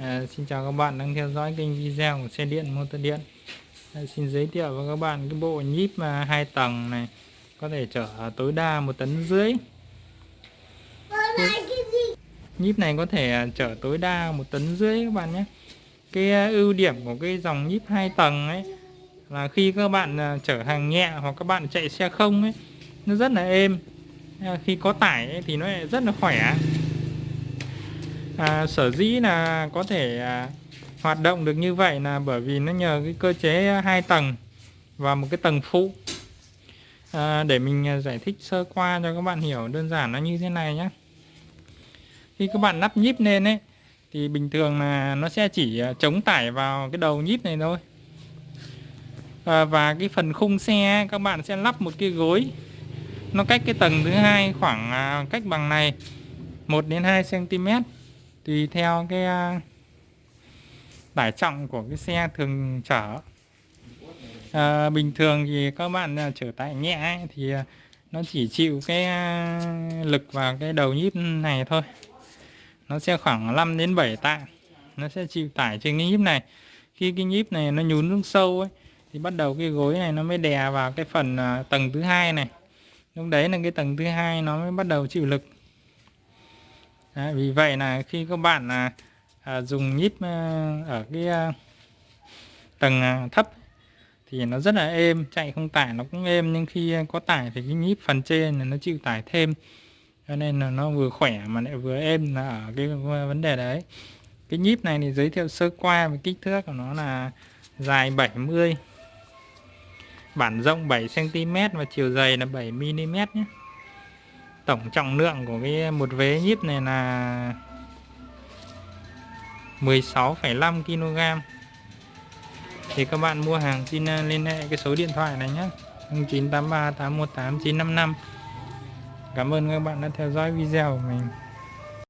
À, xin chào các bạn đang theo dõi kênh video của xe điện motor điện. À, Xin giới thiệu với các bạn cái bộ nhíp mà hai tầng này có thể chở tối đa một tấn rưỡi. Nhíp này có thể chở tối đa một tấn rưỡi các bạn nhé. Cái à, ưu điểm của cái dòng nhíp hai tầng ấy là khi các bạn à, chở hàng nhẹ hoặc các bạn chạy xe không ấy nó rất là êm. À, khi có tải ấy, thì nó rất là khỏe à, sở dĩ là có thể à, hoạt động được như vậy là bởi vì nó nhờ cái cơ chế hai tầng và một cái tầng phụ. À, để mình à, giải thích sơ qua cho các bạn hiểu đơn giản nó như thế này nhé. Khi các bạn lắp nhíp lên ấy thì bình thường là nó sẽ chỉ à, chống tải vào cái đầu nhíp này thôi. À, và cái phần khung xe các bạn sẽ lắp một cái gối. Nó cách cái tầng thứ hai khoảng à, cách bằng này 1 đến 2 cm tùy theo cái à, tải trọng của cái xe thường chở. À, bình thường thì các bạn à, chở tải nhẹ ấy, thì à, nó chỉ chịu cái lực vào cái đầu nhíp này thôi. Nó sẽ khoảng 5 đến 7 tạ nó sẽ chịu tải trên cái nhíp này. Khi cái nhíp này nó nhún xuống sâu ấy thì bắt đầu cái gối này nó mới đè vào cái phần tầng thứ hai này. Lúc đấy là cái tầng thứ hai nó mới bắt đầu chịu lực. Đấy, vì vậy là khi các bạn à, à, dùng nhíp à, ở cái à, tầng à, thấp thì nó rất là êm chạy không tải nó cũng êm nhưng khi à, có tải thì cái nhíp phần trên là nó chịu tải thêm. Cho nên là nó vừa khỏe mà lại vừa êm là ở cái vấn đề đấy. Cái nhíp này thì giới thiệu sơ qua về kích thước của nó là dài 70 bản rộng 7 cm và chiều dày là 7 mm nhé tổng trọng lượng của cái một vế nhíp này là 16,5 kg thì các bạn mua hàng xin ờ, liên hệ cái số điện thoại này nhé. 0983 818 955 Cảm ơn các bạn đã theo dõi video của mình.